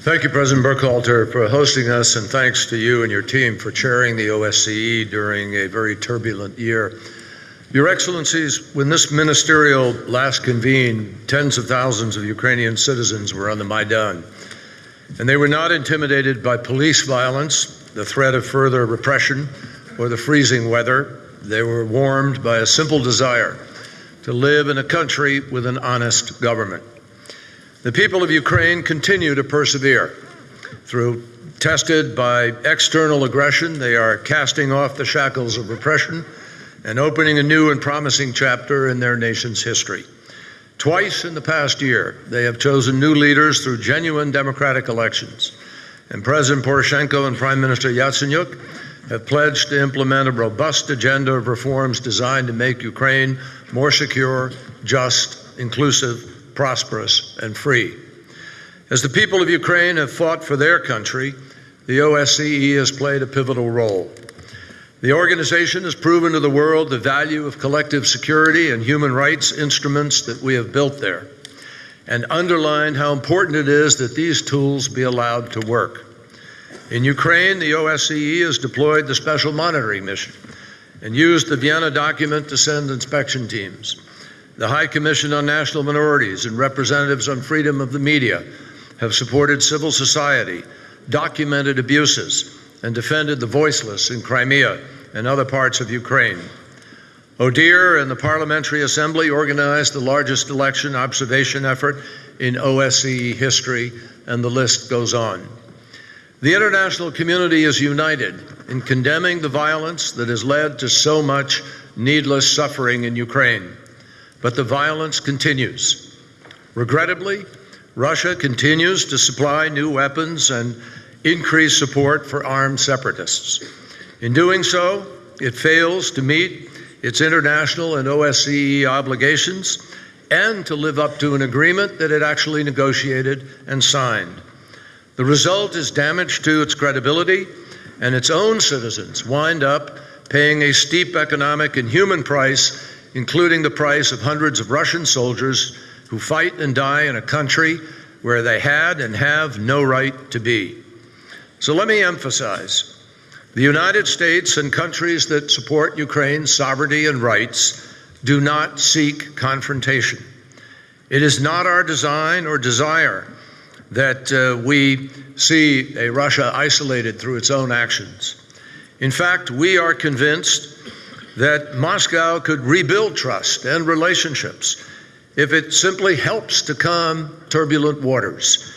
Thank you, President Burkhalter, for hosting us, and thanks to you and your team for chairing the OSCE during a very turbulent year. Your Excellencies, when this ministerial last convened, tens of thousands of Ukrainian citizens were on the Maidan, and they were not intimidated by police violence, the threat of further repression, or the freezing weather. They were warmed by a simple desire to live in a country with an honest government. The people of Ukraine continue to persevere. Through tested by external aggression, they are casting off the shackles of repression and opening a new and promising chapter in their nation's history. Twice in the past year, they have chosen new leaders through genuine democratic elections. And President Poroshenko and Prime Minister Yatsenyuk have pledged to implement a robust agenda of reforms designed to make Ukraine more secure, just, inclusive, prosperous, and free. As the people of Ukraine have fought for their country, the OSCE has played a pivotal role. The organization has proven to the world the value of collective security and human rights instruments that we have built there, and underlined how important it is that these tools be allowed to work. In Ukraine, the OSCE has deployed the Special Monitoring Mission and used the Vienna document to send inspection teams. The High Commission on National Minorities and representatives on freedom of the media have supported civil society, documented abuses, and defended the voiceless in Crimea and other parts of Ukraine. ODIHR and the Parliamentary Assembly organized the largest election observation effort in OSCE history, and the list goes on. The international community is united in condemning the violence that has led to so much needless suffering in Ukraine. But the violence continues. Regrettably, Russia continues to supply new weapons and increase support for armed separatists. In doing so, it fails to meet its international and OSCE obligations and to live up to an agreement that it actually negotiated and signed. The result is damage to its credibility, and its own citizens wind up paying a steep economic and human price including the price of hundreds of Russian soldiers who fight and die in a country where they had and have no right to be. So let me emphasize the United States and countries that support Ukraine's sovereignty and rights do not seek confrontation. It is not our design or desire that uh, we see a Russia isolated through its own actions. In fact, we are convinced that Moscow could rebuild trust and relationships if it simply helps to calm turbulent waters,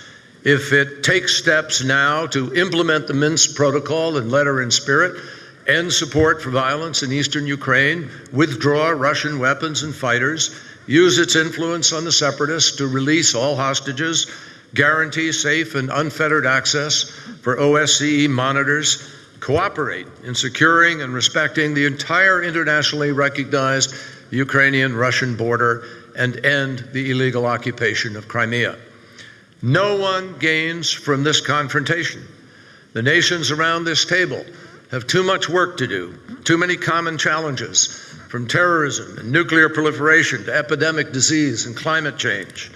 if it takes steps now to implement the Minsk Protocol in letter and spirit, end support for violence in eastern Ukraine, withdraw Russian weapons and fighters, use its influence on the separatists to release all hostages, guarantee safe and unfettered access for OSCE monitors, cooperate in securing and respecting the entire internationally recognized Ukrainian Russian border and end the illegal occupation of Crimea. No one gains from this confrontation. The nations around this table have too much work to do, too many common challenges, from terrorism and nuclear proliferation to epidemic disease and climate change.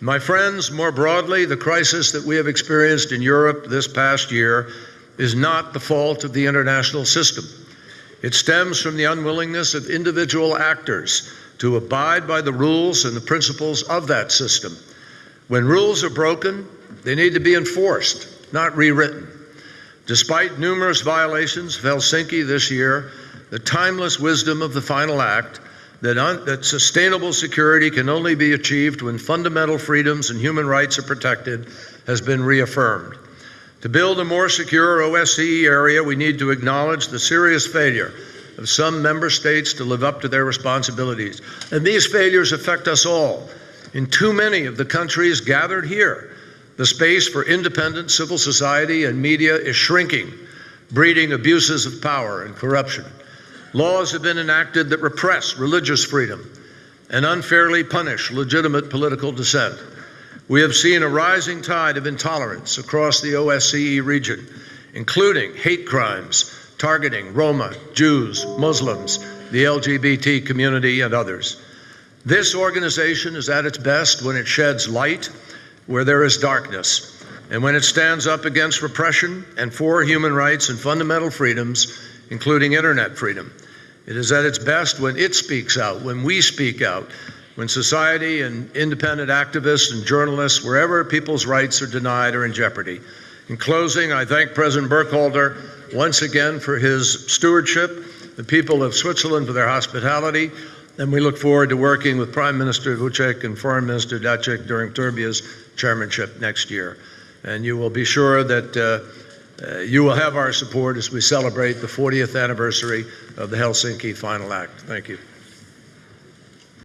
My friends, more broadly, the crisis that we have experienced in Europe this past year is not the fault of the international system. It stems from the unwillingness of individual actors to abide by the rules and the principles of that system. When rules are broken, they need to be enforced, not rewritten. Despite numerous violations of Helsinki this year, the timeless wisdom of the final act that, that sustainable security can only be achieved when fundamental freedoms and human rights are protected has been reaffirmed. To build a more secure OSCE area, we need to acknowledge the serious failure of some member states to live up to their responsibilities. And these failures affect us all. In too many of the countries gathered here, the space for independent civil society and media is shrinking, breeding abuses of power and corruption. Laws have been enacted that repress religious freedom and unfairly punish legitimate political dissent. We have seen a rising tide of intolerance across the OSCE region, including hate crimes targeting Roma, Jews, Muslims, the LGBT community, and others. This organization is at its best when it sheds light where there is darkness, and when it stands up against repression and for human rights and fundamental freedoms, including internet freedom. It is at its best when it speaks out, when we speak out, when society and independent activists and journalists, wherever people's rights are denied or in jeopardy. In closing, I thank President Burkhalter once again for his stewardship, the people of Switzerland for their hospitality, and we look forward to working with Prime Minister Vucic and Foreign Minister Dacic during Serbia's chairmanship next year. And you will be sure that uh, uh, you will have our support as we celebrate the 40th anniversary of the Helsinki Final Act. Thank you.